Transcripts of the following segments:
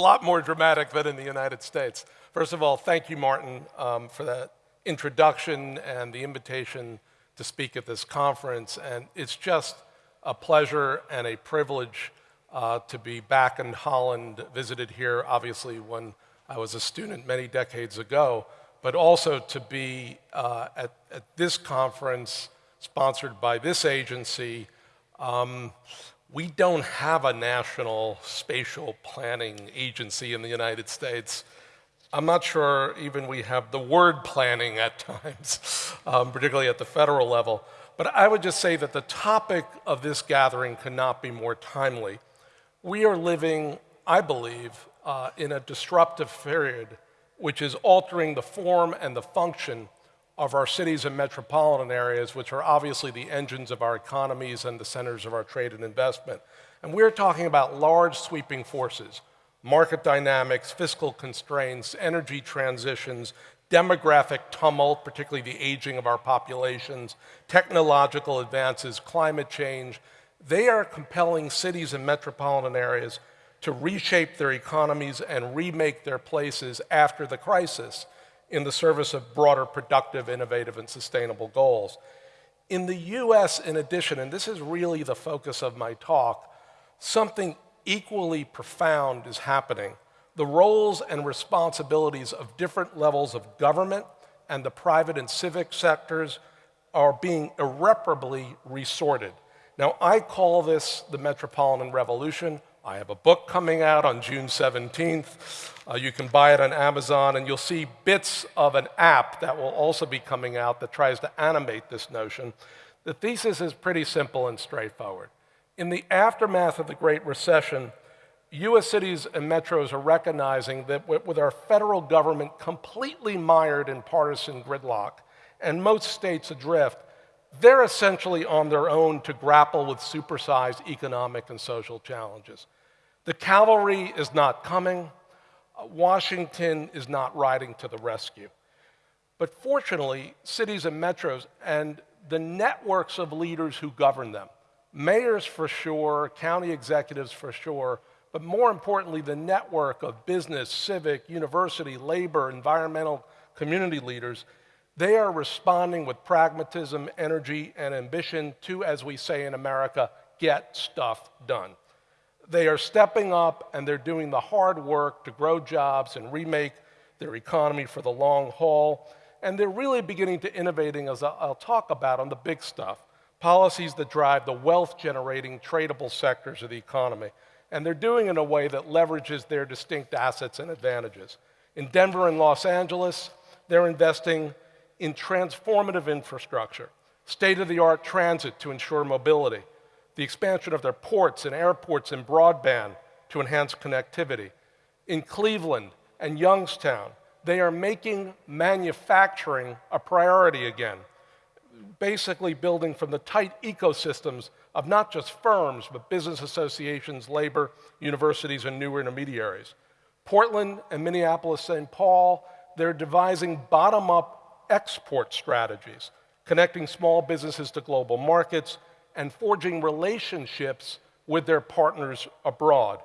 lot more dramatic than in the United States. First of all, thank you, Martin, um, for that introduction and the invitation to speak at this conference. And it's just a pleasure and a privilege uh, to be back in Holland, visited here, obviously, when I was a student many decades ago, but also to be uh, at, at, this conference sponsored by this agency. Um, we don't have a national spatial planning agency in the United States. I'm not sure even we have the word planning at times, um, particularly at the federal level. But I would just say that the topic of this gathering cannot be more timely. We are living, I believe, uh, in a disruptive period which is altering the form and the function of our cities and metropolitan areas, which are obviously the engines of our economies and the centers of our trade and investment. And we're talking about large sweeping forces, market dynamics, fiscal constraints, energy transitions, demographic tumult, particularly the aging of our populations, technological advances, climate change. They are compelling cities and metropolitan areas to reshape their economies and remake their places after the crisis in the service of broader productive, innovative, and sustainable goals. In the US, in addition, and this is really the focus of my talk, something equally profound is happening. The roles and responsibilities of different levels of government and the private and civic sectors are being irreparably resorted. Now, I call this the Metropolitan Revolution. I have a book coming out on June 17th. Uh, you can buy it on Amazon, and you'll see bits of an app that will also be coming out that tries to animate this notion. The thesis is pretty simple and straightforward. In the aftermath of the Great Recession, US cities and metros are recognizing that with our federal government completely mired in partisan gridlock and most states adrift, they're essentially on their own to grapple with supersized economic and social challenges. The cavalry is not coming. Washington is not riding to the rescue. But fortunately, cities and metros and the networks of leaders who govern them, mayors for sure, county executives for sure, but more importantly, the network of business, civic, university, labor, environmental, community leaders they are responding with pragmatism, energy, and ambition to, as we say in America, get stuff done. They are stepping up and they're doing the hard work to grow jobs and remake their economy for the long haul. And they're really beginning to innovating, as I'll talk about, on the big stuff policies that drive the wealth generating, tradable sectors of the economy. And they're doing it in a way that leverages their distinct assets and advantages. In Denver and Los Angeles, they're investing in transformative infrastructure, state-of-the-art transit to ensure mobility, the expansion of their ports and airports and broadband to enhance connectivity. In Cleveland and Youngstown, they are making manufacturing a priority again, basically building from the tight ecosystems of not just firms, but business associations, labor, universities, and new intermediaries. Portland and Minneapolis St. Paul, they're devising bottom-up export strategies, connecting small businesses to global markets, and forging relationships with their partners abroad.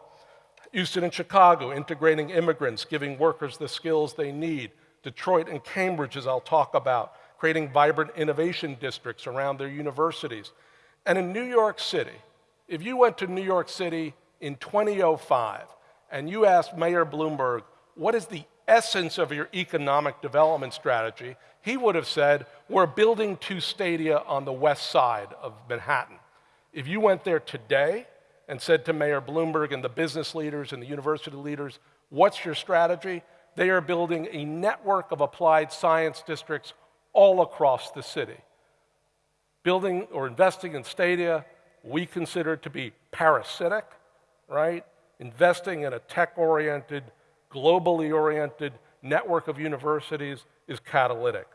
Houston and Chicago, integrating immigrants, giving workers the skills they need. Detroit and Cambridge, as I'll talk about, creating vibrant innovation districts around their universities. And in New York City, if you went to New York City in 2005 and you asked Mayor Bloomberg, what is the essence of your economic development strategy, he would have said, we're building two stadia on the west side of Manhattan. If you went there today and said to Mayor Bloomberg and the business leaders and the university leaders, what's your strategy? They are building a network of applied science districts all across the city. Building or investing in stadia we consider to be parasitic, right? Investing in a tech-oriented globally oriented network of universities is catalytic.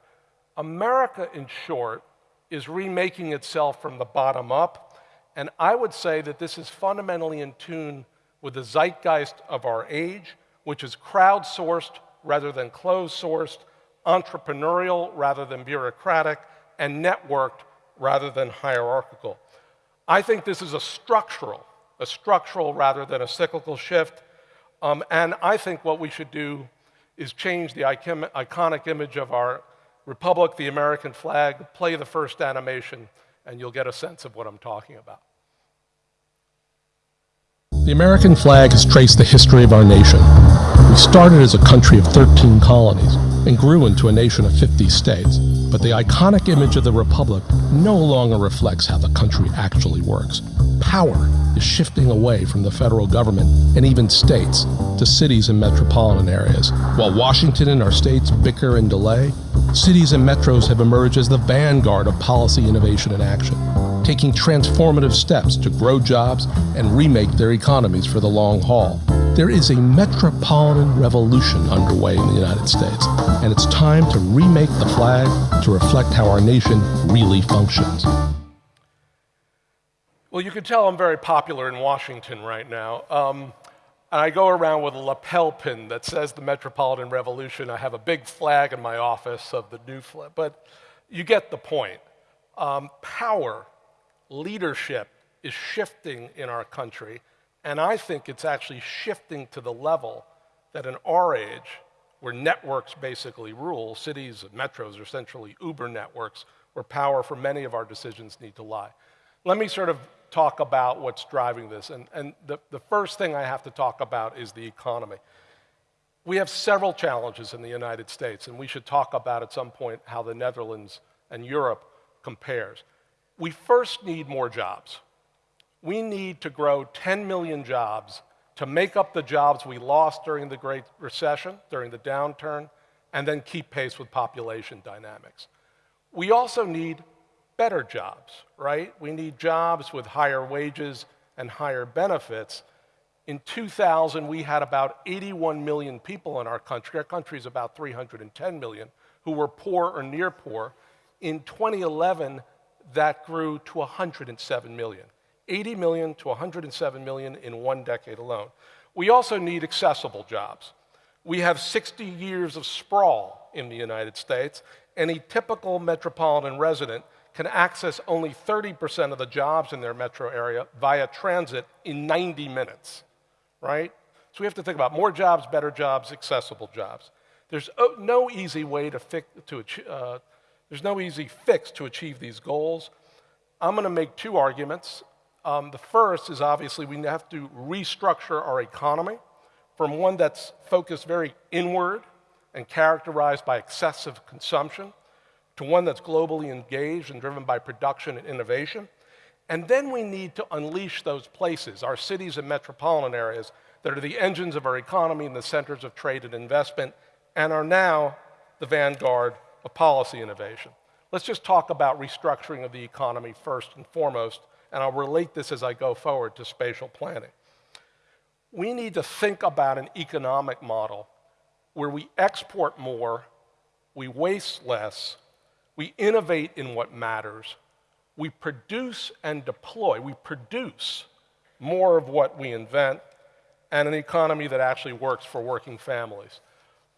America, in short, is remaking itself from the bottom up, and I would say that this is fundamentally in tune with the zeitgeist of our age, which is crowdsourced rather than closed-sourced, entrepreneurial rather than bureaucratic, and networked rather than hierarchical. I think this is a structural, a structural rather than a cyclical shift, Um, and I think what we should do is change the iconic image of our republic, the American flag, play the first animation, and you'll get a sense of what I'm talking about. The American flag has traced the history of our nation. We started as a country of 13 colonies and grew into a nation of 50 states. But the iconic image of the Republic no longer reflects how the country actually works. Power is shifting away from the federal government and even states to cities and metropolitan areas. While Washington and our states bicker and delay, cities and metros have emerged as the vanguard of policy innovation and action, taking transformative steps to grow jobs and remake their economies for the long haul. There is a metropolitan revolution underway in the United States, and it's time to remake the flag to reflect how our nation really functions. Well, you can tell I'm very popular in Washington right now. Um, and I go around with a lapel pin that says the Metropolitan Revolution. I have a big flag in my office of the new flag. But you get the point. Um, power, leadership is shifting in our country. And I think it's actually shifting to the level that in our age, where networks basically rule, cities and metros are essentially Uber networks, where power for many of our decisions need to lie. Let me sort of talk about what's driving this. And, and the, the first thing I have to talk about is the economy. We have several challenges in the United States, and we should talk about at some point how the Netherlands and Europe compares. We first need more jobs. We need to grow 10 million jobs to make up the jobs we lost during the Great Recession, during the downturn, and then keep pace with population dynamics. We also need better jobs, right? We need jobs with higher wages and higher benefits. In 2000, we had about 81 million people in our country. Our country is about 310 million who were poor or near poor. In 2011, that grew to 107 million. 80 million to 107 million in one decade alone. We also need accessible jobs. We have 60 years of sprawl in the United States. Any typical metropolitan resident can access only 30% of the jobs in their metro area via transit in 90 minutes, right? So we have to think about more jobs, better jobs, accessible jobs. There's no easy way to fix, to, uh, there's no easy fix to achieve these goals. I'm going to make two arguments. Um, the first is obviously we have to restructure our economy from one that's focused very inward and characterized by excessive consumption to one that's globally engaged and driven by production and innovation. And then we need to unleash those places, our cities and metropolitan areas, that are the engines of our economy and the centers of trade and investment, and are now the vanguard of policy innovation. Let's just talk about restructuring of the economy first and foremost, and I'll relate this as I go forward to spatial planning. We need to think about an economic model where we export more, we waste less, we innovate in what matters. We produce and deploy. We produce more of what we invent and an economy that actually works for working families.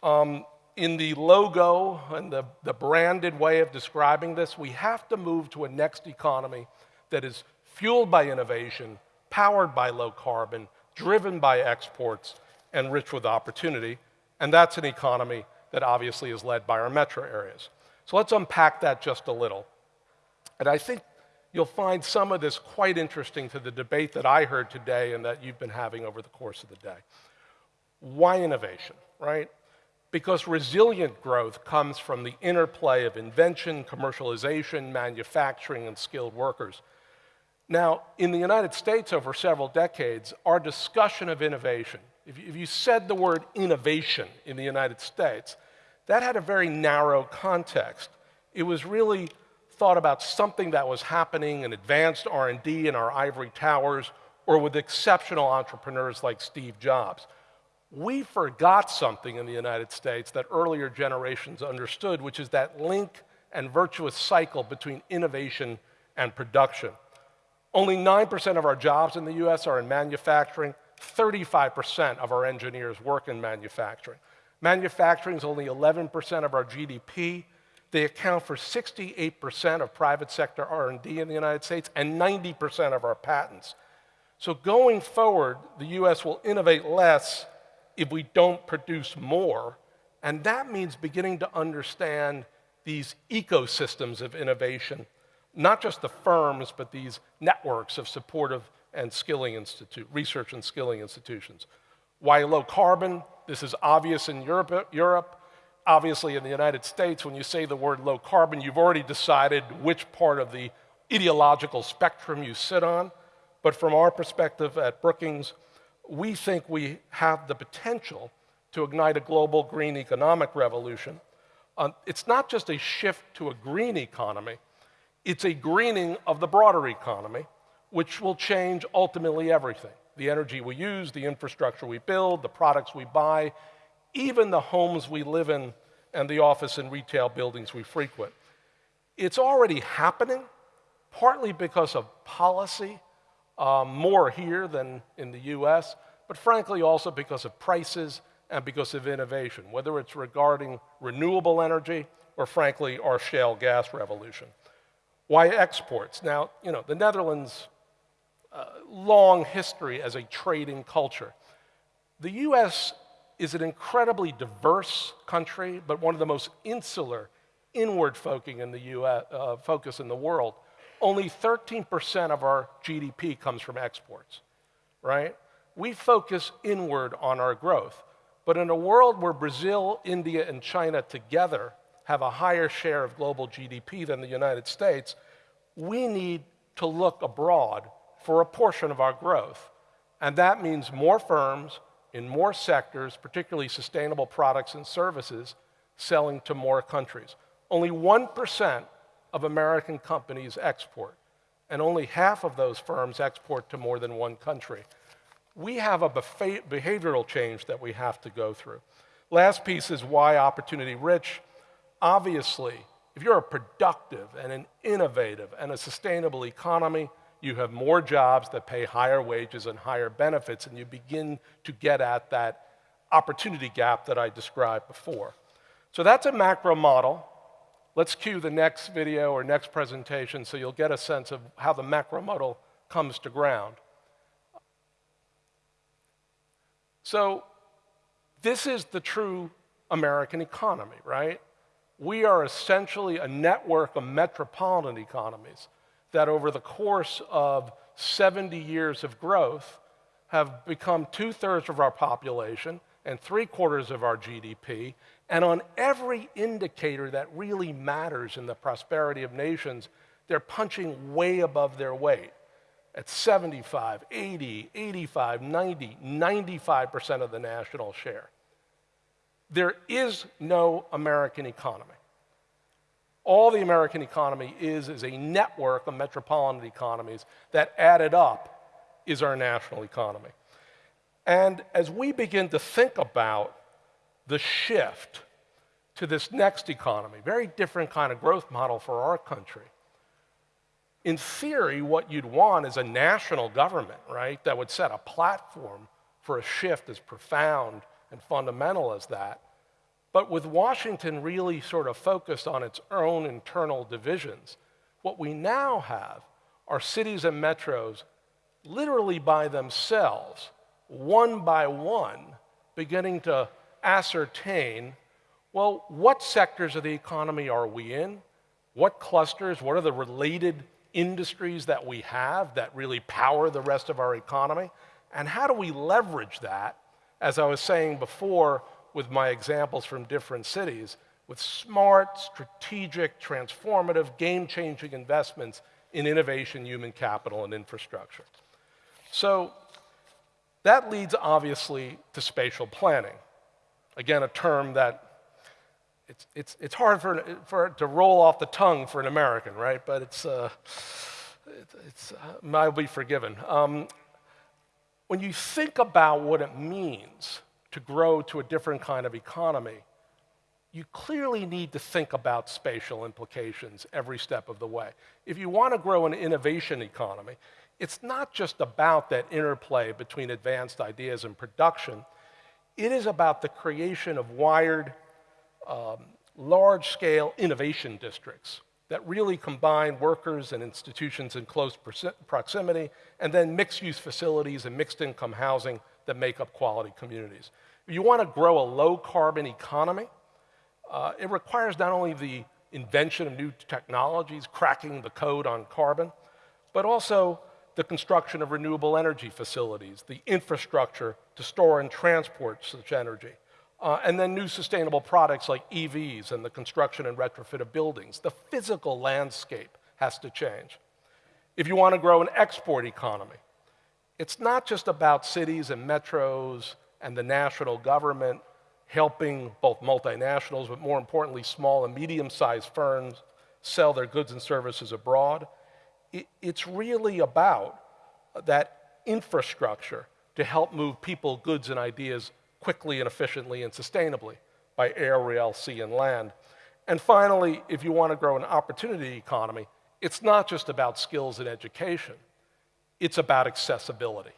Um, in the logo and the, the branded way of describing this, we have to move to a next economy that is fueled by innovation, powered by low carbon, driven by exports, and rich with opportunity. And that's an economy that obviously is led by our metro areas. So let's unpack that just a little. And I think you'll find some of this quite interesting to the debate that I heard today and that you've been having over the course of the day. Why innovation, right? Because resilient growth comes from the interplay of invention, commercialization, manufacturing, and skilled workers. Now, in the United States over several decades, our discussion of innovation, if you, said the word innovation in the United States, that had a very narrow context. It was really thought about something that was happening in advanced R&D in our ivory towers or with exceptional entrepreneurs like Steve Jobs. We forgot something in the United States that earlier generations understood, which is that link and virtuous cycle between innovation and production. Only 9% of our jobs in the US are in manufacturing, 35% of our engineers work in manufacturing. Manufacturing is only 11% of our GDP. They account for 68% of private sector R&D in the United States and 90% of our patents. So going forward, the US will innovate less if we don't produce more. And that means beginning to understand these ecosystems of innovation, not just the firms, but these networks of supportive and skilling institute, research and skilling institutions. Why low carbon? This is obvious in Europe, Europe. Obviously, in the United States, when you say the word low carbon, you've already decided which part of the ideological spectrum you sit on. But from our perspective at Brookings, we think we have the potential to ignite a global green economic revolution. Uh, it's not just a shift to a green economy, it's a greening of the broader economy, which will change ultimately everything the energy we use, the infrastructure we build, the products we buy, even the homes we live in and the office and retail buildings we frequent. It's already happening, partly because of policy, uh, more here than in the US, but frankly also because of prices and because of innovation, whether it's regarding renewable energy or frankly our shale gas revolution. Why exports? Now, you know, the Netherlands long history as a trading culture. The US is an incredibly diverse country, but one of the most insular, inward in the US, uh, focus in the world. Only 13% of our GDP comes from exports, right? We focus inward on our growth. But in a world where Brazil, India, and China together have a higher share of global GDP than the United States, we need to look abroad for a portion of our growth. And that means more firms in more sectors, particularly sustainable products and services, selling to more countries. Only 1% of American companies export, and only half of those firms export to more than one country. We have a behavioral change that we have to go through. Last piece is why opportunity rich. Obviously, if you're a productive and an innovative and a sustainable economy, you have more jobs that pay higher wages and higher benefits, and you begin to get at that opportunity gap that I described before. So that's a macro model. Let's cue the next video or next presentation so you'll get a sense of how the macro model comes to ground. So this is the true American economy, right? We are essentially a network of metropolitan economies that over the course of 70 years of growth have become two thirds of our population and three quarters of our GDP. And on every indicator that really matters in the prosperity of nations, they're punching way above their weight at 75, 80, 85, 90, 95% of the national share. There is no American economy all the American economy is is a network of metropolitan economies that added up is our national economy. And as we begin to think about the shift to this next economy, very different kind of growth model for our country. In theory, what you'd want is a national government, right, that would set a platform for a shift as profound and fundamental as that. But with Washington really sort of focused on its own internal divisions, what we now have are cities and metros literally by themselves, one by one, beginning to ascertain well, what sectors of the economy are we in? What clusters? What are the related industries that we have that really power the rest of our economy? And how do we leverage that, as I was saying before, with my examples from different cities with smart, strategic, transformative, game changing investments in innovation, human capital, and infrastructure. So that leads obviously to spatial planning. Again, a term that it's, it's, it's hard for, for it to roll off the tongue for an American, right? But it's, uh, it, it's, uh, I'll be forgiven. Um, when you think about what it means to grow to a different kind of economy, you clearly need to think about spatial implications every step of the way. If you want to grow an innovation economy, it's not just about that interplay between advanced ideas and production. It is about the creation of wired, um, large scale innovation districts that really combine workers and institutions in close proximity, and then mixed use facilities and mixed income housing that make up quality communities. If you want to grow a low carbon economy, uh, it requires not only the invention of new technologies, cracking the code on carbon, but also the construction of renewable energy facilities, the infrastructure to store and transport such energy, uh, and then new sustainable products like EVs and the construction and retrofit of buildings. The physical landscape has to change. If you want to grow an export economy, it's not just about cities and metros and the national government helping both multinationals, but more importantly, small and medium-sized firms sell their goods and services abroad. It, it's really about that infrastructure to help move people, goods, and ideas quickly and efficiently and sustainably by air, rail, sea, and land. And finally, if you want to grow an opportunity economy, it's not just about skills and education. It's about accessibility.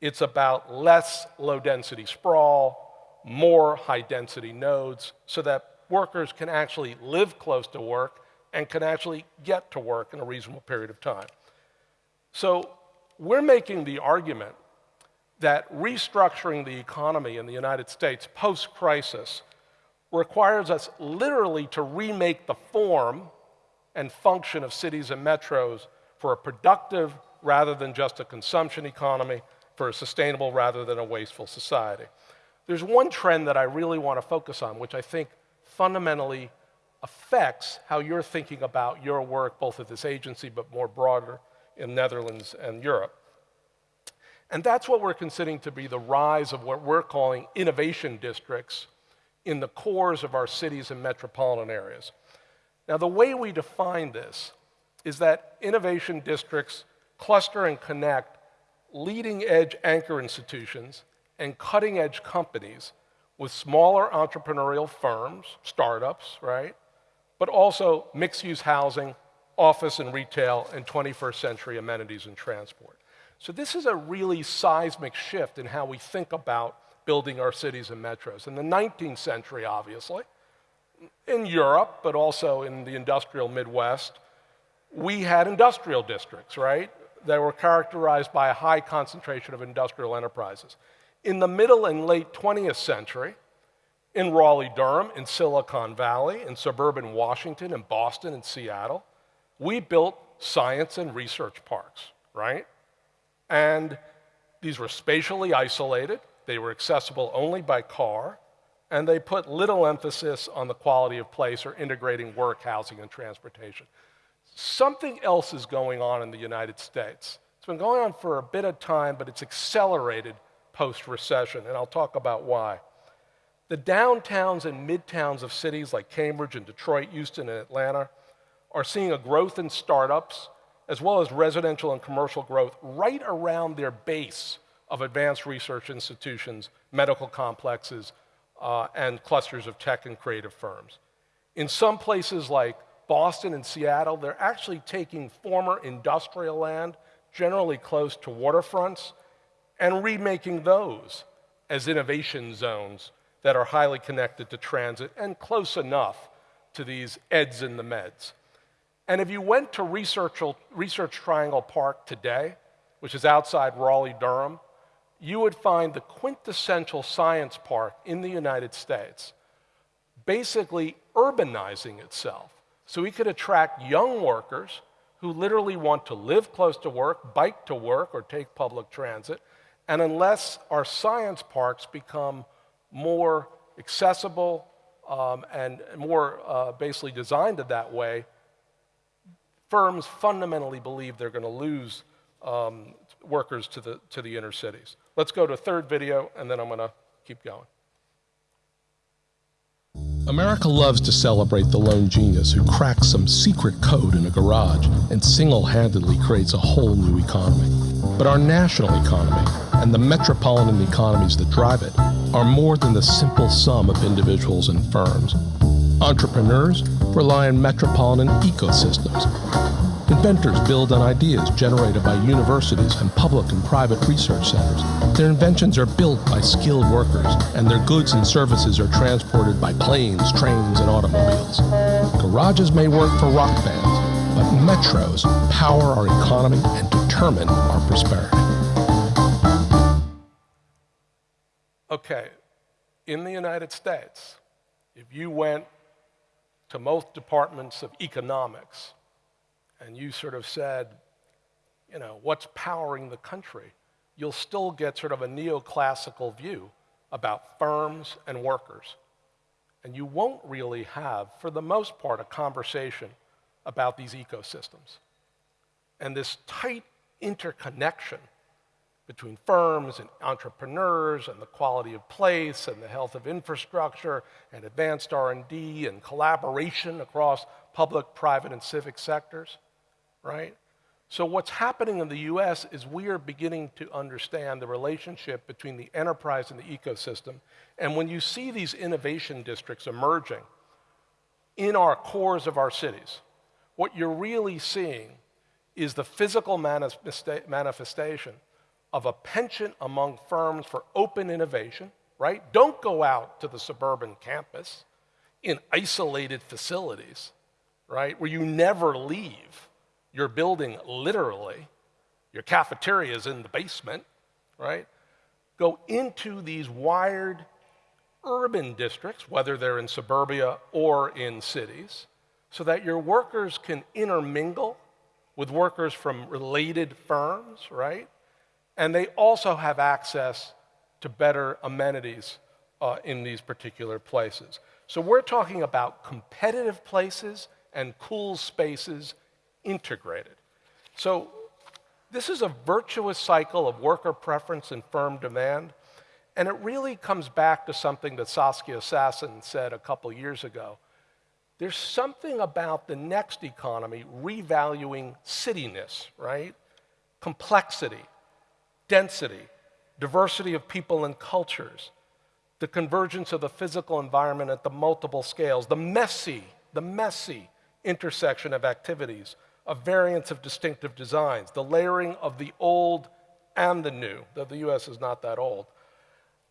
It's about less low density sprawl, more high density nodes, so that workers can actually live close to work and can actually get to work in a reasonable period of time. So we're making the argument that restructuring the economy in the United States post crisis requires us literally to remake the form and function of cities and metros for a productive rather than just a consumption economy, for a sustainable rather than a wasteful society. There's one trend that I really want to focus on, which I think fundamentally affects how you're thinking about your work, both at this agency but more broader in Netherlands and Europe. And that's what we're considering to be the rise of what we're calling innovation districts in the cores of our cities and metropolitan areas. Now, the way we define this is that innovation districts cluster and connect leading edge anchor institutions and cutting edge companies with smaller entrepreneurial firms, startups, right? But also mixed use housing, office and retail, and 21st century amenities and transport. So this is a really seismic shift in how we think about building our cities and metros. In the 19th century, obviously, in Europe, but also in the industrial Midwest, we had industrial districts, right? That were characterized by a high concentration of industrial enterprises. In the middle and late 20th century, in Raleigh, Durham, in Silicon Valley, in suburban Washington, in Boston, in Seattle, we built science and research parks, right? And these were spatially isolated, they were accessible only by car, and they put little emphasis on the quality of place or integrating work, housing, and transportation. Something else is going on in the United States. It's been going on for a bit of time, but it's accelerated post recession, and I'll talk about why. The downtowns and midtowns of cities like Cambridge and Detroit, Houston, and Atlanta are seeing a growth in startups as well as residential and commercial growth right around their base of advanced research institutions, medical complexes, uh, and clusters of tech and creative firms. In some places like Boston and Seattle, they're actually taking former industrial land, generally close to waterfronts, and remaking those as innovation zones that are highly connected to transit and close enough to these eds and the meds. And if you went to Research, Research Triangle Park today, which is outside Raleigh, Durham, you would find the quintessential science park in the United States basically urbanizing itself. So we could attract young workers who literally want to live close to work, bike to work, or take public transit. And unless our science parks become more accessible um, and more uh, basically designed in that way, firms fundamentally believe they're going to lose um, workers to the, to the inner cities. Let's go to a third video, and then I'm going to keep going. America loves to celebrate the lone genius who cracks some secret code in a garage and single-handedly creates a whole new economy. But our national economy and the metropolitan economies that drive it are more than the simple sum of individuals and firms. Entrepreneurs rely on metropolitan ecosystems. Inventors build on ideas generated by universities and public and private research centers. Their inventions are built by skilled workers, and their goods and services are transported by planes, trains, and automobiles. Garages may work for rock bands, but metros power our economy and determine our prosperity. Okay, in the United States, if you went to most departments of economics and you sort of said, you know, what's powering the country, you'll still get sort of a neoclassical view about firms and workers. And you won't really have, for the most part, a conversation about these ecosystems. And this tight interconnection between firms and entrepreneurs and the quality of place and the health of infrastructure and advanced R&D and collaboration across public, private, and civic sectors, right? So what's happening in the US is we are beginning to understand the relationship between the enterprise and the ecosystem. And when you see these innovation districts emerging in our cores of our cities, what you're really seeing is the physical manifestation of a penchant among firms for open innovation, right? Don't go out to the suburban campus in isolated facilities, right, where you never leave your building literally. Your cafeteria is in the basement, right? Go into these wired urban districts, whether they're in suburbia or in cities, so that your workers can intermingle with workers from related firms, right? And they also have access to better amenities uh, in these particular places. So we're talking about competitive places and cool spaces integrated. So this is a virtuous cycle of worker preference and firm demand. And it really comes back to something that Saskia Sassen said a couple years ago. There's something about the next economy revaluing cityness, right? Complexity, density, diversity of people and cultures, the convergence of the physical environment at the multiple scales, the messy, the messy intersection of activities, a variance of distinctive designs, the layering of the old and the new, though the US is not that old.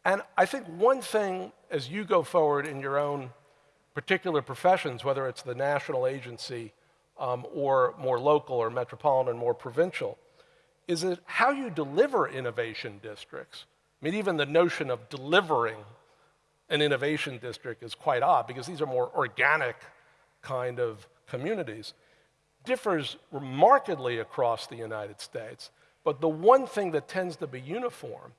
And I think one thing as you go forward in your own particular professions, whether it's the national agency um, or more local or metropolitan, more provincial, is it how you deliver innovation districts. I mean, even the notion of delivering an innovation district is quite odd because these are more organic kind of communities. Differs markedly across the United States, but the one thing that tends to be uniform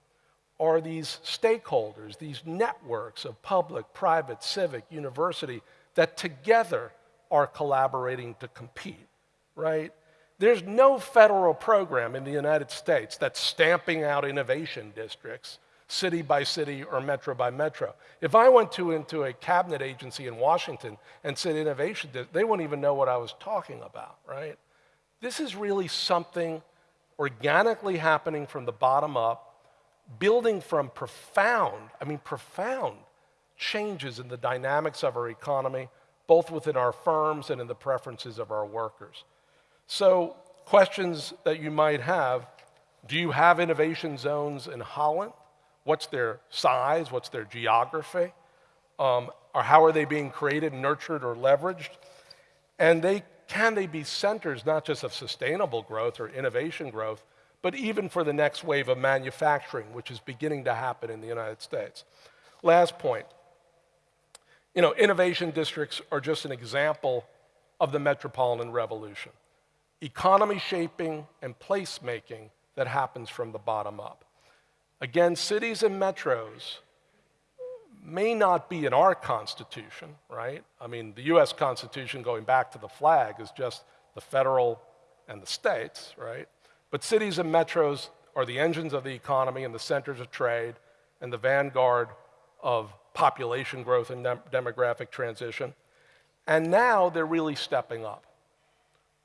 are these stakeholders, these networks of public, private, civic, university that together are collaborating to compete, right? There's no federal program in the United States that's stamping out innovation districts city by city or metro by metro. If I went to into a cabinet agency in Washington and said innovation, they wouldn't even know what I was talking about, right? This is really something organically happening from the bottom up, building from profound, I mean profound changes in the dynamics of our economy, both within our firms and in the preferences of our workers. So, questions that you might have do you have innovation zones in Holland? What's their size? What's their geography? Um, or how are they being created, nurtured, or leveraged? And they, can they be centers not just of sustainable growth or innovation growth, but even for the next wave of manufacturing, which is beginning to happen in the United States? Last point. You know, innovation districts are just an example of the metropolitan revolution economy shaping and placemaking that happens from the bottom up. Again, cities and metros may not be in our Constitution, right? I mean, the US Constitution, going back to the flag, is just the federal and the states, right? But cities and metros are the engines of the economy and the centers of trade and the vanguard of population growth and dem demographic transition. And now they're really stepping up.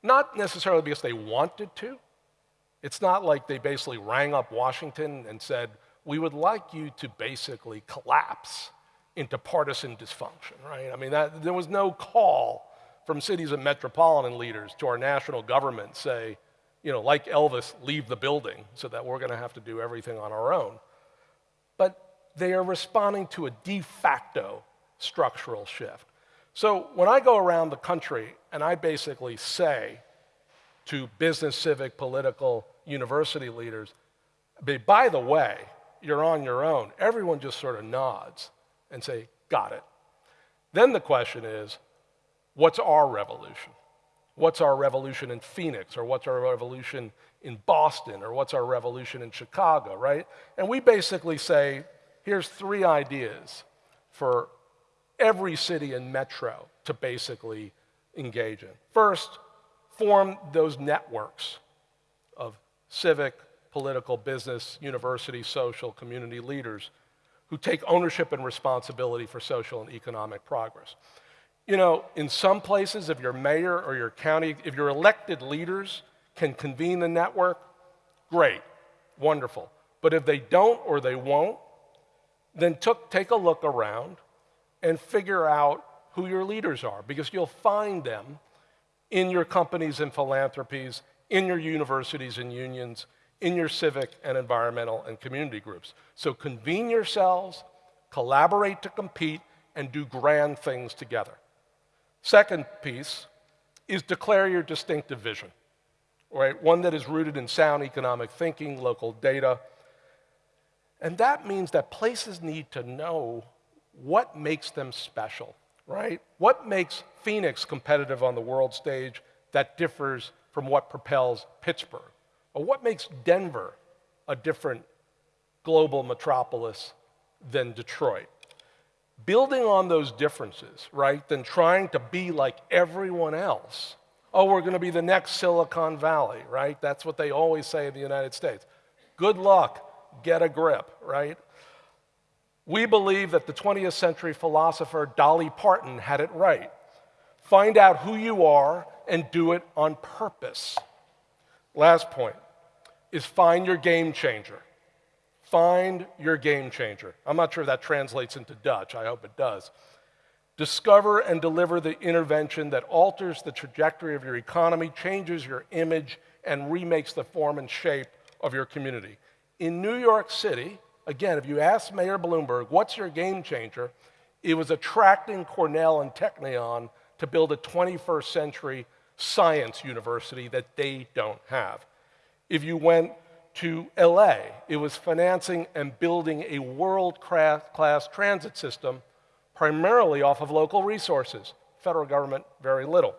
Not necessarily because they wanted to. It's not like they basically rang up Washington and said, we would like you to basically collapse into partisan dysfunction, right? I mean, that, there was no call from cities and metropolitan leaders to our national government say, you know, like Elvis, leave the building so that we're going to have to do everything on our own. But they are responding to a de facto structural shift. So when I go around the country and I basically say to business, civic, political, university leaders, by the way, you're on your own, everyone just sort of nods and say, got it. Then the question is, what's our revolution? What's our revolution in Phoenix, or what's our revolution in Boston, or what's our revolution in Chicago, right? And we basically say, here's three ideas for every city and metro to basically engage in. First, form those networks of civic, political, business, university, social, community leaders who take ownership and responsibility for social and economic progress. You know, in some places, if your mayor or your county, if your elected leaders can convene the network, great, wonderful. But if they don't or they won't, then took, take a look around and figure out who your leaders are because you'll find them in your companies and philanthropies, in your universities and unions, in your civic and environmental and community groups. So convene yourselves, collaborate to compete, and do grand things together. Second piece is declare your distinctive vision, right? One that is rooted in sound economic thinking, local data. And that means that places need to know what makes them special, right? What makes Phoenix competitive on the world stage that differs from what propels Pittsburgh? Or what makes Denver a different global metropolis than Detroit? Building on those differences, right, than trying to be like everyone else. Oh, we're going to be the next Silicon Valley, right? That's what they always say in the United States. Good luck, get a grip, right? We believe that the 20th century philosopher Dolly Parton had it right. Find out who you are and do it on purpose. Last point is find your game changer. Find your game changer. I'm not sure if that translates into Dutch. I hope it does. Discover and deliver the intervention that alters the trajectory of your economy, changes your image, and remakes the form and shape of your community. In New York City, Again, if you ask Mayor Bloomberg, what's your game changer? It was attracting Cornell and Technion to build a 21st century science university that they don't have. If you went to LA, it was financing and building a world class transit system primarily off of local resources. Federal government, very little.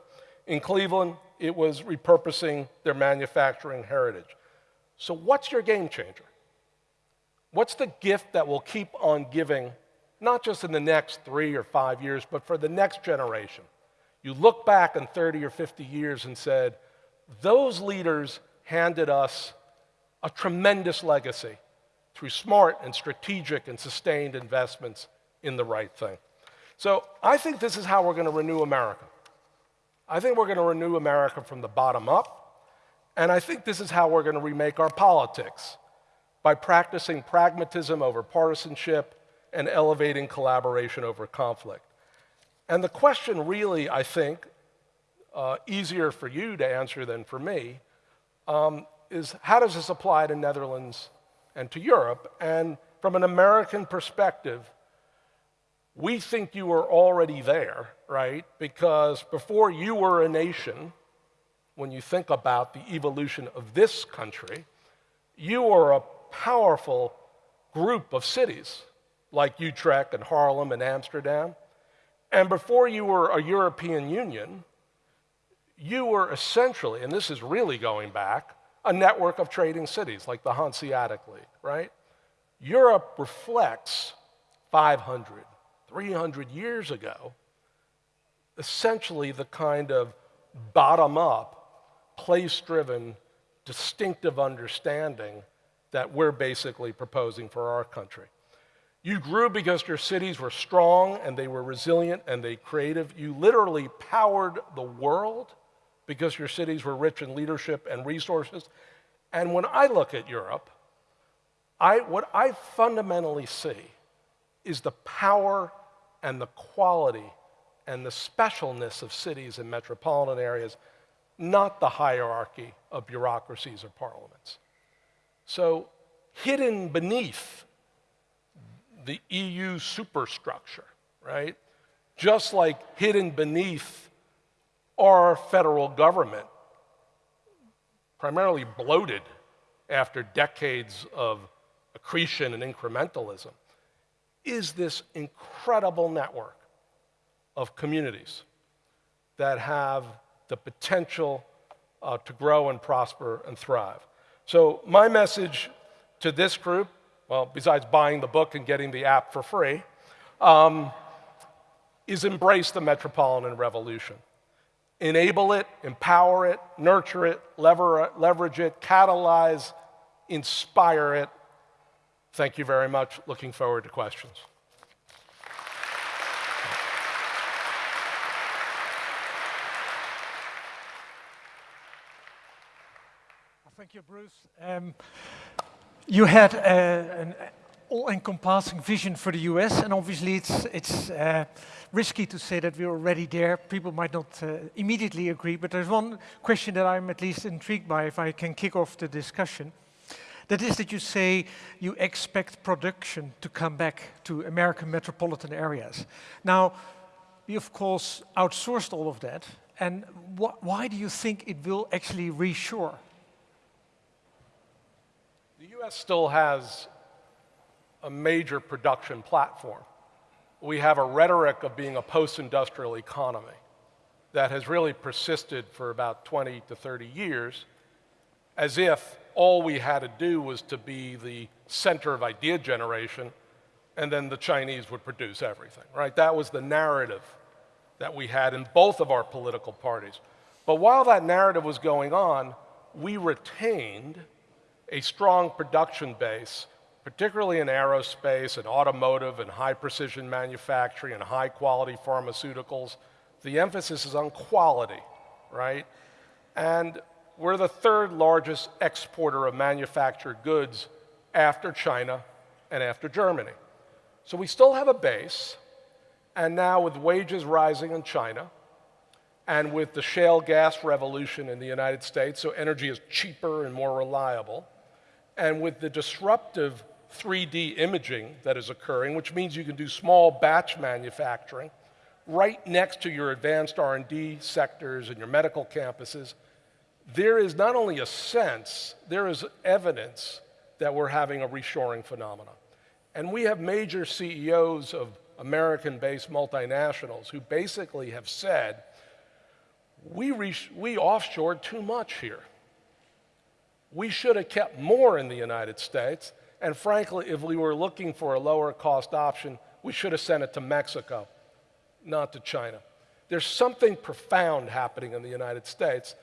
In Cleveland, it was repurposing their manufacturing heritage. So, what's your game changer? What's the gift that will keep on giving, not just in the next three or five years, but for the next generation? You look back in 30 or 50 years and said, those leaders handed us a tremendous legacy through smart and strategic and sustained investments in the right thing. So I think this is how we're going to renew America. I think we're going to renew America from the bottom up, and I think this is how we're going to remake our politics by practicing pragmatism over partisanship and elevating collaboration over conflict. And the question really, I think, uh, easier for you to answer than for me, um, is how does this apply to Netherlands and to Europe? And from an American perspective, we think you were already there, right? Because before you were a nation, when you think about the evolution of this country, you were a powerful group of cities like Utrecht and Haarlem and Amsterdam. And before you were a European Union, you were essentially, and this is really going back, a network of trading cities like the Hanseatic League, right? Europe reflects 500, 300 years ago, essentially the kind of bottom up, place driven, distinctive understanding that we're basically proposing for our country. You grew because your cities were strong and they were resilient and they creative. You literally powered the world because your cities were rich in leadership and resources. And when I look at Europe, I, what I fundamentally see is the power and the quality and the specialness of cities and metropolitan areas, not the hierarchy of bureaucracies or parliaments. So, hidden beneath the EU superstructure, right? Just like hidden beneath our federal government, primarily bloated after decades of accretion and incrementalism, is this incredible network of communities that have the potential uh, to grow and prosper and thrive. So, my message to this group, well, besides buying the book and getting the app for free, um, is embrace the metropolitan revolution. Enable it, empower it, nurture it, lever, leverage it, catalyze, inspire it. Thank you very much. Looking forward to questions. Thank you, Bruce. Um, you had uh, an all-encompassing vision for the US, and obviously it's, it's uh, risky to say that we're already there. People might not uh, immediately agree, but there's one question that I'm at least intrigued by, if I can kick off the discussion. That is that you say you expect production to come back to American metropolitan areas. Now, we of course outsourced all of that, and wh why do you think it will actually reshore? The US still has a major production platform. We have a rhetoric of being a post industrial economy that has really persisted for about 20 to 30 years, as if all we had to do was to be the center of idea generation, and then the Chinese would produce everything, right? That was the narrative that we had in both of our political parties. But while that narrative was going on, we retained a strong production base, particularly in aerospace and automotive and high precision manufacturing and high quality pharmaceuticals. The emphasis is on quality, right? And we're the third largest exporter of manufactured goods after China and after Germany. So we still have a base, and now with wages rising in China, and with the shale gas revolution in the United States, so energy is cheaper and more reliable, and with the disruptive 3D imaging that is occurring, which means you can do small batch manufacturing right next to your advanced R&D sectors and your medical campuses, there is not only a sense, there is evidence that we're having a reshoring phenomenon. And we have major CEOs of American-based multinationals who basically have said, we, we offshored too much here. We should have kept more in the United States. And frankly, if we were looking for a lower cost option, we should have sent it to Mexico, not to China. There's something profound happening in the United States,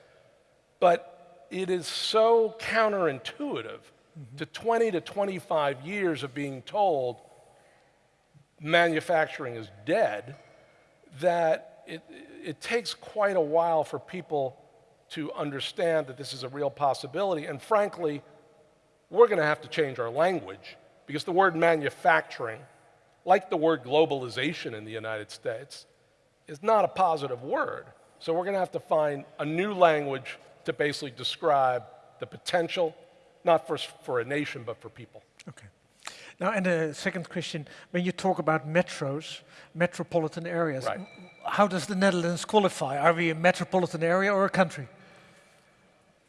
but it is so counterintuitive mm-hmm. to 20 to 25 years of being told manufacturing is dead that it, it takes quite a while for people to understand that this is a real possibility. And frankly, we're going to have to change our language because the word manufacturing, like the word globalization in the United States, is not a positive word. So we're going to have to find a new language to basically describe the potential, not for, for a nation, but for people. Okay. Now, and the second question, when you talk about metros, metropolitan areas, right. how does the Netherlands qualify? Are we a metropolitan area or a country?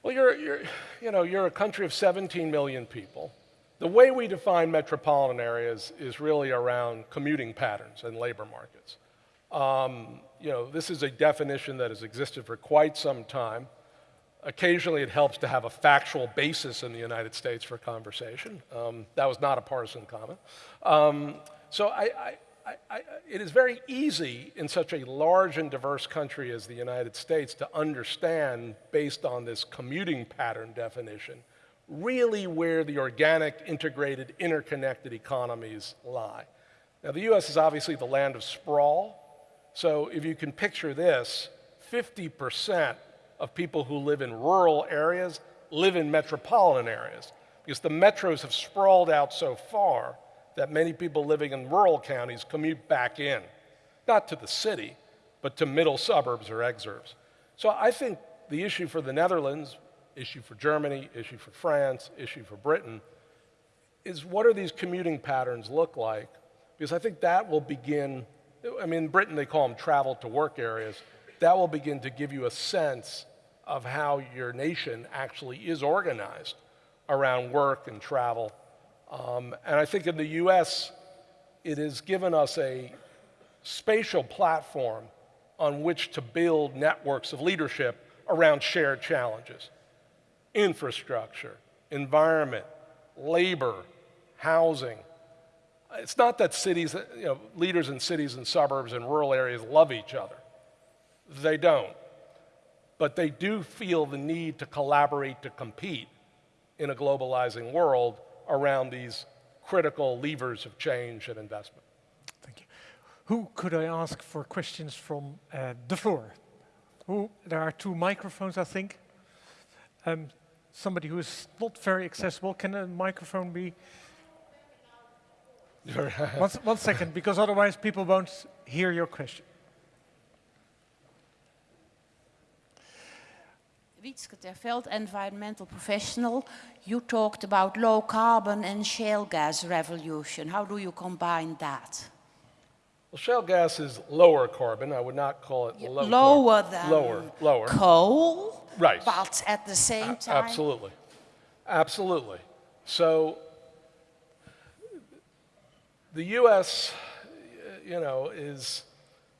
Well, you're, you're, you know, you're a country of 17 million people. The way we define metropolitan areas is really around commuting patterns and labor markets. Um, you know, this is a definition that has existed for quite some time. Occasionally, it helps to have a factual basis in the United States for conversation. Um, that was not a partisan comment. Um, so I, I, I, I, it is very easy in such a large and diverse country as the United States to understand, based on this commuting pattern definition, really where the organic, integrated, interconnected economies lie. Now, the US is obviously the land of sprawl. So if you can picture this, 50% of people who live in rural areas live in metropolitan areas because the metros have sprawled out so far that many people living in rural counties commute back in, not to the city, but to middle suburbs or exurbs. So I think the issue for the Netherlands, issue for Germany, issue for France, issue for Britain, is what are these commuting patterns look like? Because I think that will begin, I mean, in Britain they call them travel to work areas. That will begin to give you a sense of how your nation actually is organized around work and travel um, and I think in the US, it has given us a spatial platform on which to build networks of leadership around shared challenges infrastructure, environment, labor, housing. It's not that cities, you know, leaders in cities and suburbs and rural areas love each other. They don't. But they do feel the need to collaborate to compete in a globalizing world around these critical levers of change and investment. Thank you. Who could I ask for questions from uh, the floor? Who, there are two microphones, I think. Um, somebody who is not very accessible, can a microphone be? one, one second, because otherwise people won't hear your question. Wietske Terveld, environmental professional. You talked about low carbon and shale gas revolution. How do you combine that? Well, shale gas is lower carbon. I would not call it low lower carbon. than lower, lower. coal, Right. but at the same A- time, Absolutely. Absolutely. So the U.S., you know, is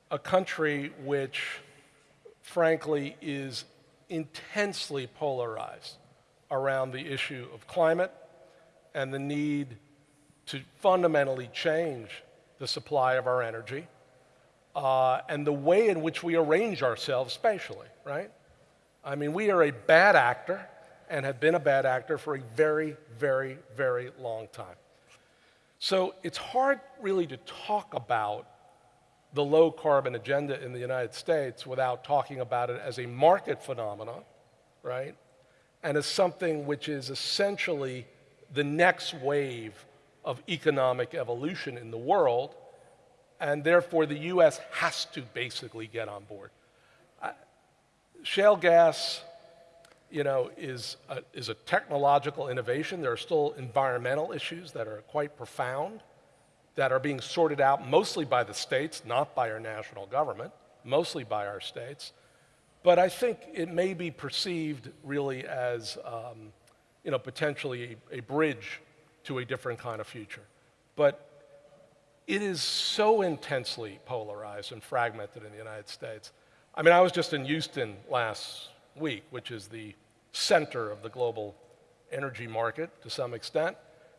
a country which, frankly, is intensely polarized around the issue of climate and the need to fundamentally change the supply of our energy uh, and the way in which we arrange ourselves spatially, right? I mean, we are a bad actor and have been a bad actor for a very, very, very long time. So it's hard really to talk about the low carbon agenda in the United States without talking about it as a market phenomenon, right? And as something which is essentially the next wave of economic evolution in the world, and therefore the US has to basically get on board shale gas, you know, is a, is a technological innovation. There are still environmental issues that are quite profound that are being sorted out mostly by the states, not by our national government, mostly by our states. But I think it may be perceived really as, um, you know, potentially a, a bridge to a different kind of future. But it is so intensely polarized and fragmented in the United States. I mean, I was just in Houston last week, which is the center of the global energy market to some extent.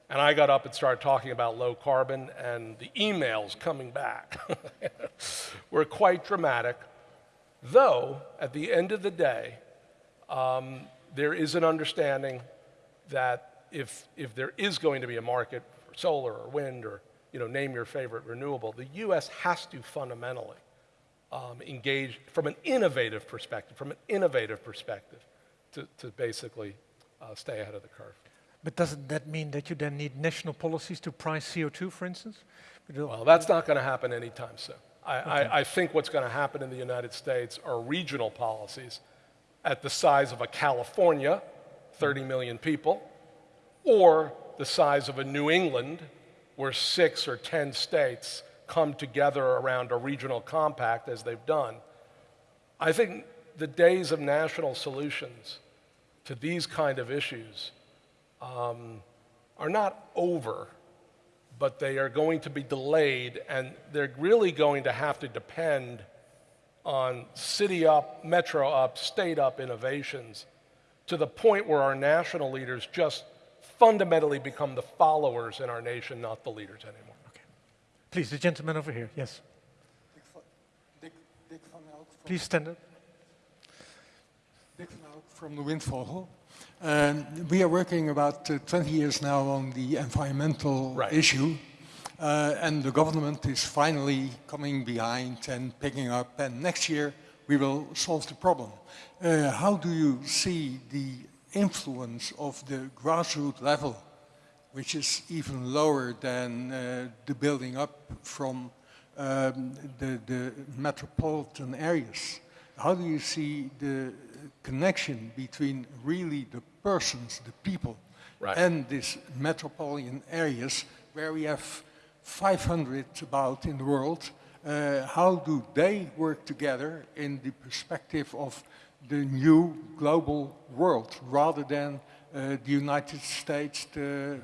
And I got up and started talking about low carbon, and the emails coming back were quite dramatic. Though, at the end of the day, um, there is an understanding that if, if there is going to be a market for solar or wind or you know, name your favorite renewable, the U.S. has to fundamentally um, engage from an innovative perspective, from an innovative perspective, to, to basically uh, stay ahead of the curve. But doesn't that mean that you then need national policies to price CO2, for instance? Well, that's not going to happen anytime soon. I, I, I think what's going to happen in the United States are regional policies at the size of a California, 30 million people, or the size of a New England, where six or 10 states come together around a regional compact as they've done. I think the days of national solutions to these kind of issues um, are not over but they are going to be delayed, and they're really going to have to depend on city up, metro up, state up innovations to the point where our national leaders just fundamentally become the followers in our nation, not the leaders anymore. Okay. Please, the gentleman over here, yes. Dick, Dick van Elk Please stand up. Dick van Elk from the Windvogel. Um, we are working about uh, 20 years now on the environmental Right. issue, uh, and the government is finally coming behind and picking up, and next year we will solve the problem. Uh, how do you see the influence of the grassroots level, which is even lower than uh, the building up from um, the, the metropolitan areas? How do you see the connection between really the persons, the people, Right. and these metropolitan areas where we have 500 about in the world? Uh, how do they work together in the perspective of the new global world rather than uh, the United States, the,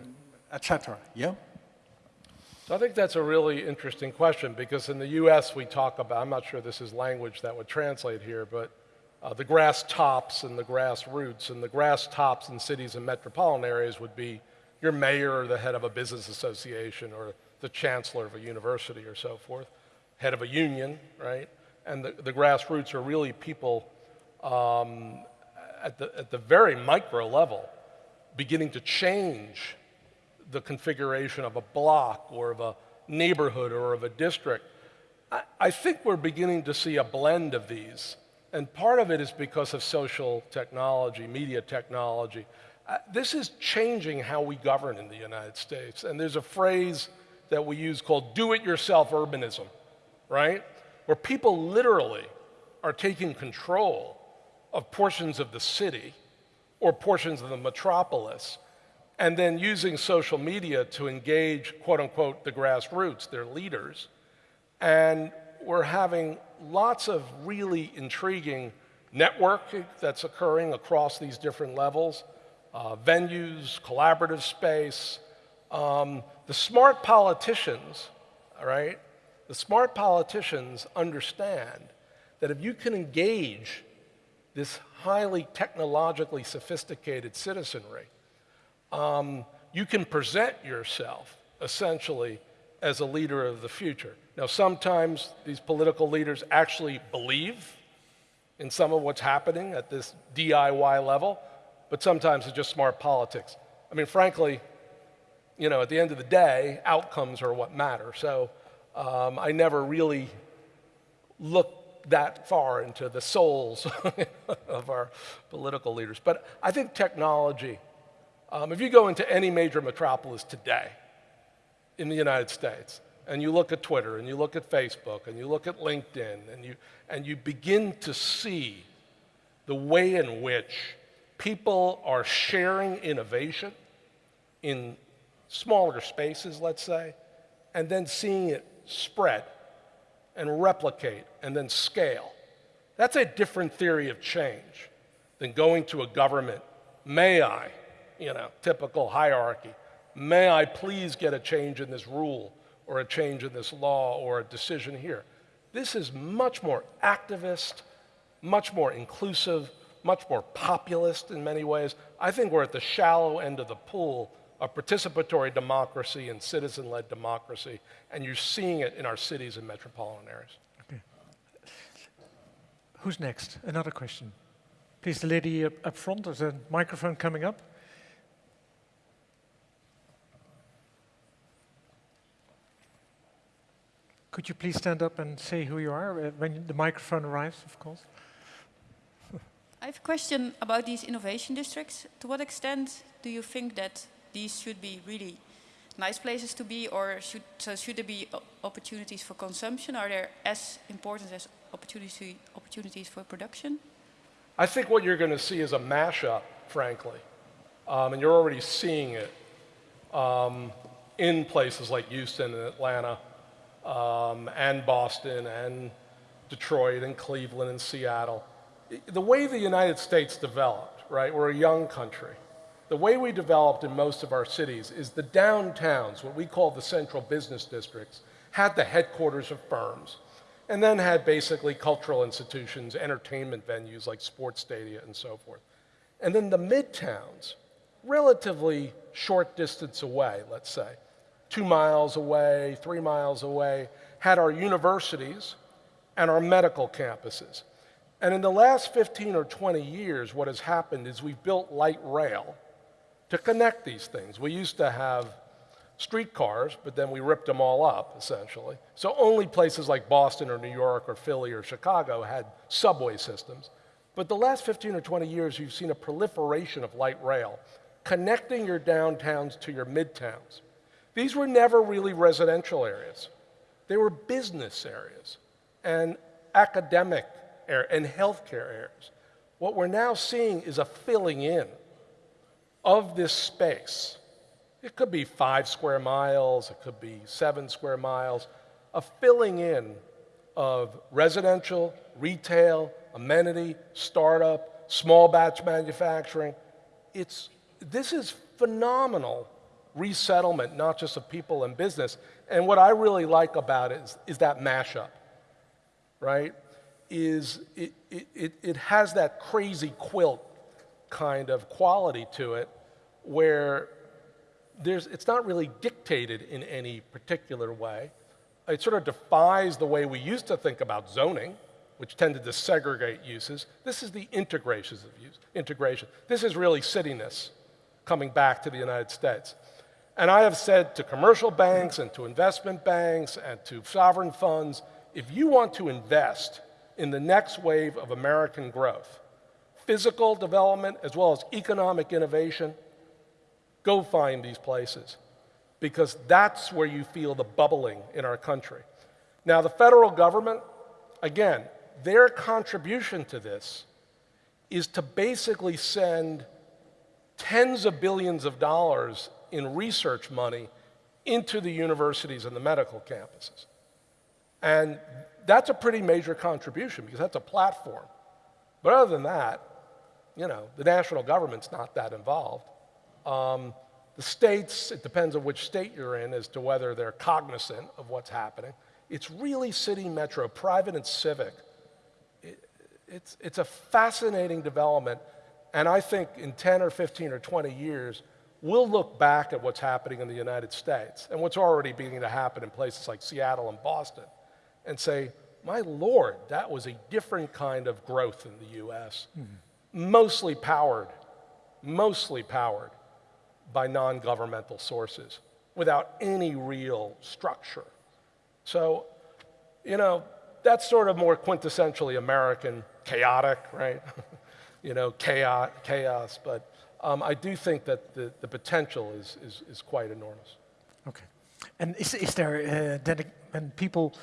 etc.? Yeah? So I think that's a really interesting question because in the US we talk about, I'm not sure this is language that would translate here, but uh, the grass tops and the grass roots. And the grass tops in cities and metropolitan areas would be your mayor or the head of a business association or the chancellor of a university or so forth, head of a union, right? And the, the grassroots are really people um, at, the, at the very micro level beginning to change the configuration of a block or of a neighborhood or of a district. I, I think we're beginning to see a blend of these. And part of it is because of social technology, media technology. Uh, this is changing how we govern in the United States. And there's a phrase that we use called do it yourself urbanism, right? Where people literally are taking control of portions of the city or portions of the metropolis and then using social media to engage, quote unquote, the grassroots, their leaders. And we're having lots of really intriguing network that's occurring across these different levels, uh, venues, collaborative space. Um, the smart politicians, all right, the smart politicians understand that if you can engage this highly technologically sophisticated citizenry, um, you can present yourself essentially as a leader of the future. Now, sometimes these political leaders actually believe in some of what's happening at this DIY level, but sometimes it's just smart politics. I mean, frankly, you know, at the end of the day, outcomes are what matter. So um, I never really look that far into the souls of our political leaders. But I think technology, um, if you go into any major metropolis today in the United States, and you look at Twitter, and you look at Facebook, and you look at LinkedIn, and you, and you begin to see the way in which people are sharing innovation in smaller spaces, let's say, and then seeing it spread and replicate and then scale. That's a different theory of change than going to a government. May I, you know, typical hierarchy, may I please get a change in this rule or a change in this law or a decision here? This is much more activist, much more inclusive, much more populist in many ways. I think we're at the shallow end of the pool of participatory democracy and citizen led democracy, and you're seeing it in our cities and metropolitan areas. Okay. Who's next? Another question. Please, the lady up, up front, there's a microphone coming up. Could you please stand up and say who you are uh, when the microphone arrives, of course? I have a question about these innovation districts. To what extent do you think that these should be really nice places to be, or should, so should there be opportunities for consumption? Are there as important as opportunity, opportunities for production? I think what you're going to see is a mashup, frankly. Um, and you're already seeing it um, in places like Houston and Atlanta um, and Boston and Detroit and Cleveland and Seattle. The way the United States developed, right, we're a young country the way we developed in most of our cities is the downtowns, what we call the central business districts, had the headquarters of firms, and then had basically cultural institutions, entertainment venues like sports stadia and so forth. And then the midtowns, relatively short distance away, let's say, two miles away, three miles away, had our universities and our medical campuses. And in the last 15 or 20 years, what has happened is we've built light rail to connect these things. We used to have streetcars, but then we ripped them all up, essentially. So only places like Boston or New York or Philly or Chicago had subway systems. But the last 15 or 20 years, you've seen a proliferation of light rail, connecting your downtowns to your midtowns. These were never really residential areas. They were business areas and academic and healthcare areas. What we're now seeing is a filling in of this space. It could be five square miles, it could be seven square miles, a filling in of residential, retail, amenity, startup, small batch manufacturing. It's, this is phenomenal resettlement, not just of people and business. And what I really like about it is, is that mashup, right? Is it, it, it, has that crazy quilt kind of quality to it where there's, it's not really dictated in any particular way. It sort of defies the way we used to think about zoning, which tended to segregate uses. This is the integrations of use, integration. This is really cityness coming back to the United States. And I have said to commercial banks and to investment banks and to sovereign funds, if you want to invest in the next wave of American growth, physical development as well as economic innovation, go find these places because that's where you feel the bubbling in our country. Now, the federal government, again, their contribution to this is to basically send tens of billions of dollars in research money into the universities and the medical campuses. And that's a pretty major contribution because that's a platform. But other than that, you know, the national government's not that involved. Um, the states, it depends on which state you're in as to whether they're cognizant of what's happening. It's really city metro, private and civic. It, it's, it's a fascinating development. And I think in 10 or 15 or 20 years, we'll look back at what's happening in the United States and what's already beginning to happen in places like Seattle and Boston and say, my Lord, that was a different kind of growth in the US, mm-hmm. mostly powered, mostly powered by non governmental sources without any real structure. So, you know, that's sort of more quintessentially American, chaotic, right? you know, chaos, chaos. But um, I do think that the, the potential is, is, is quite enormous. Okay. And is, is there, uh, then when people,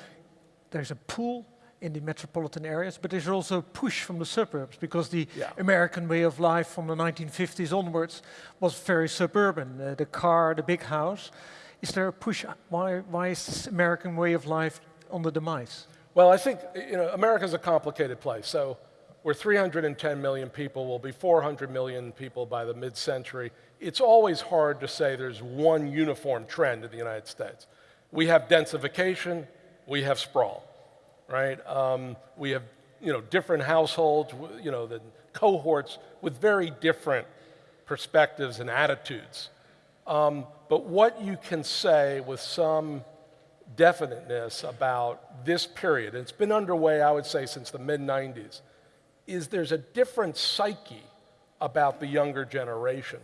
there's a pool in the metropolitan areas, but there's also a push from the suburbs because the yeah. American way of life from the 1950s onwards was very suburban. Uh, the car, the big house. Is there a push? Why, why is this American way of life on the demise? Well, I think you know America's a complicated place. So we're 310 million people. We'll be 400 million people by the mid-century. It's always hard to say there's one uniform trend in the United States. We have densification. We have sprawl right? Um, we have, you know, different households, you know, the cohorts with very different perspectives and attitudes. Um, but what you can say with some definiteness about this period, it's been underway, I would say, since the mid 90s, is there's a different psyche about the younger generation,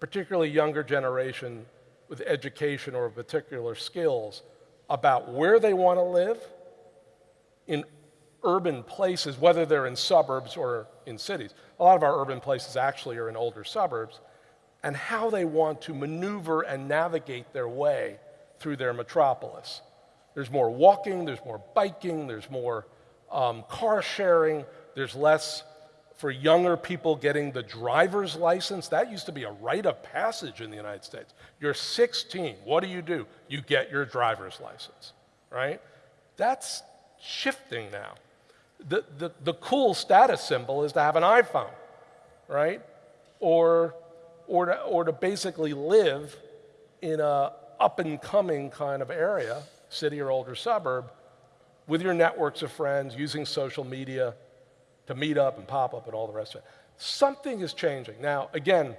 particularly younger generation with education or particular skills, about where they want to live in urban places, whether they're in suburbs or in cities. A lot of our urban places actually are in older suburbs, and how they want to maneuver and navigate their way through their metropolis. There's more walking, there's more biking, there's more um, car sharing, there's less for younger people getting the driver's license. That used to be a rite of passage in the United States. You're 16, what do you do? You get your driver's license, right? That's shifting now. The, the, the cool status symbol is to have an iPhone, right? Or, or, to, or to basically live in a up and coming kind of area, city or older suburb, with your networks of friends, using social media to meet up and pop up and all the rest of it. Something is changing. Now, again,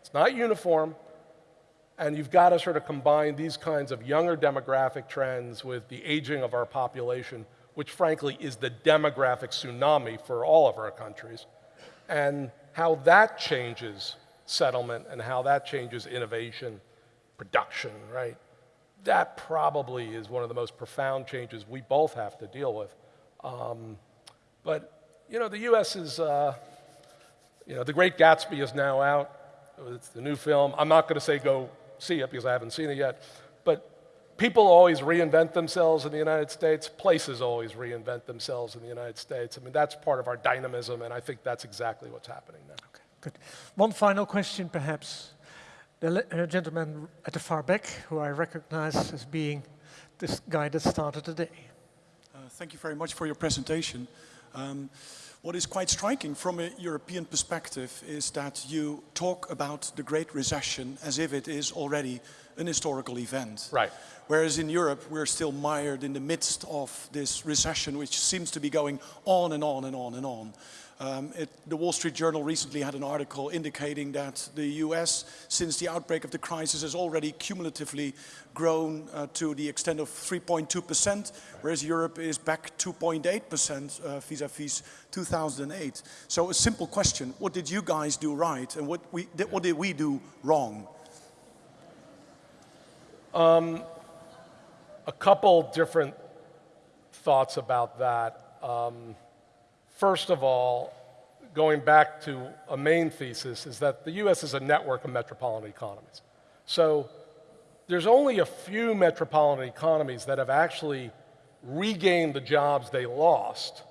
it's not uniform, and you've got to sort of combine these kinds of younger demographic trends with the aging of our population, which frankly is the demographic tsunami for all of our countries, and how that changes settlement and how that changes innovation, production, right? That probably is one of the most profound changes we both have to deal with. Um, but, you know, the US is, uh, you know, The Great Gatsby is now out. It's the new film. I'm not going to say go see it because I haven't seen it yet. But people always reinvent themselves in the United States. Places always reinvent themselves in the United States. I mean, that's part of our dynamism, and I think that's exactly what's happening now. Okay, good. One final question, perhaps. The uh, gentleman at the far back, who I recognize as being this guy that started the day. Uh, thank you very much for your presentation. Um, What is quite striking from a European perspective is that you talk about the Great Recession as if it is already an historical event. Right. Whereas in Europe, we're still mired in the midst of this recession, which seems to be going on and on and on and on. Um, it, the Wall Street Journal recently had an article indicating that the US, since the outbreak of the crisis, has already cumulatively grown uh, to the extent of 3.2%, whereas Europe is back 2.8% uh, vis-a-vis 2008. So a simple question, what did you guys do right and what, we, what did we do wrong? Um, a couple different thoughts about that. Um, First of all, going back to a main thesis, is that the US is a network of metropolitan economies. So there's only a few metropolitan economies that have actually regained the jobs they lost,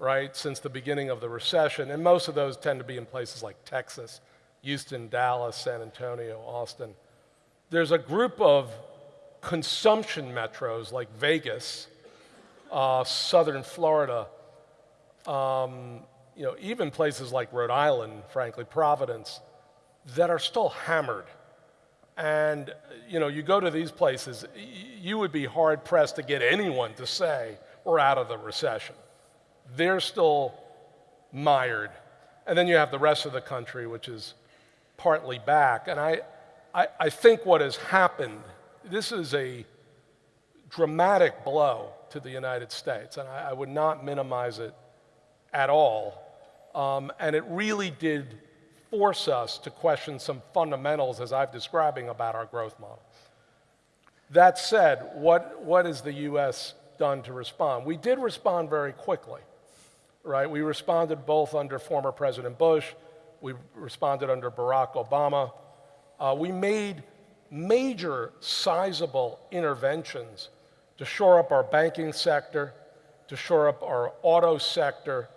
right, since the beginning of the recession. And most of those tend to be in places like Texas, Houston, Dallas, San Antonio, Austin. There's a group of consumption metros like Vegas, uh, southern Florida, um, you know, even places like Rhode Island, frankly, Providence, that are still hammered. And, you know, you go to these places, you would be hard pressed to get anyone to say, we're out of the recession. They're still mired. And then you have the rest of the country, which is partly back. And I, I, I think what has happened, this is a dramatic blow to the United States, and I, I would not minimize it at all. Um, and it really did force us to question some fundamentals, as I've describing, about our growth model. That said, what, what has the US done to respond? We did respond very quickly, right? We responded both under former President Bush, we responded under Barack Obama. Uh, we made major, sizable interventions to shore up our banking sector, to shore up our auto sector,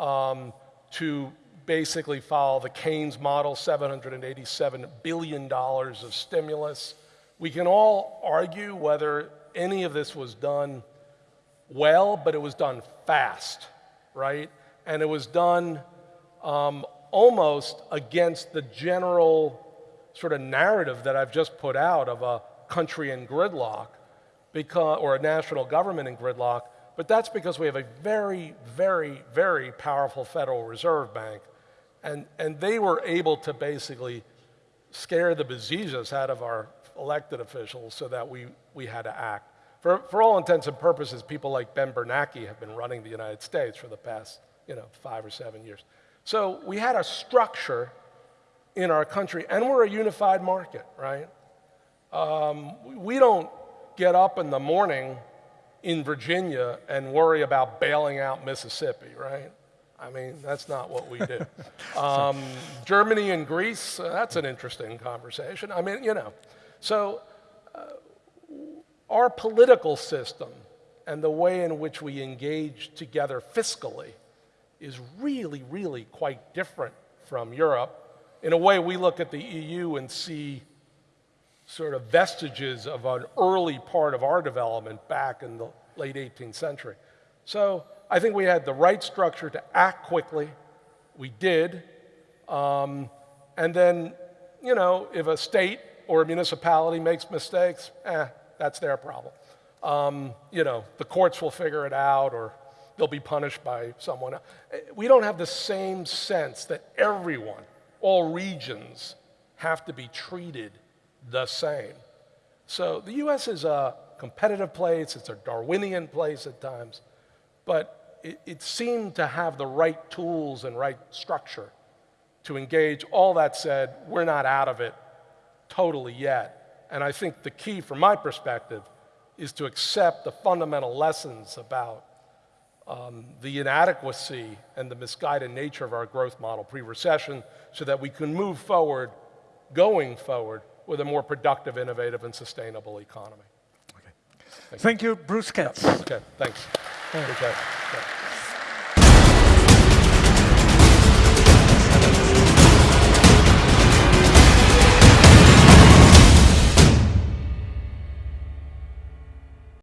um, to basically follow the Keynes model, $787 billion of stimulus. We can all argue whether any of this was done well, but it was done fast, right? And it was done um, almost against the general sort of narrative that I've just put out of a country in gridlock because, or a national government in gridlock but that's because we have a very, very, very powerful Federal Reserve Bank. And, and they were able to basically scare the bejesus out of our elected officials so that we, we had to act. For, for all intents and purposes, people like Ben Bernanke have been running the United States for the past you know, five or seven years. So we had a structure in our country, and we're a unified market, right? Um, we don't get up in the morning in Virginia and worry about bailing out Mississippi, right? I mean, that's not what we do. Um, Germany and Greece, uh, that's an interesting conversation. I mean, you know. So, uh, our political system and the way in which we engage together fiscally is really, really quite different from Europe. In a way, we look at the EU and see sort of vestiges of an early part of our development back in the late 18th century. So I think we had the right structure to act quickly. We did. Um, and then, you know, if a state or a municipality makes mistakes, eh, that's their problem. Um, you know, the courts will figure it out or they'll be punished by someone else. We don't have the same sense that everyone, all regions, have to be treated the same. So the US is a competitive place, it's a Darwinian place at times, but it, it seemed to have the right tools and right structure to engage. All that said, we're not out of it totally yet. And I think the key from my perspective is to accept the fundamental lessons about um, the inadequacy and the misguided nature of our growth model pre-recession so that we can move forward, going forward, with a more productive, innovative, and sustainable economy. Thank, Thank you. you, Bruce Katz. Yeah. Okay, thanks. Okay.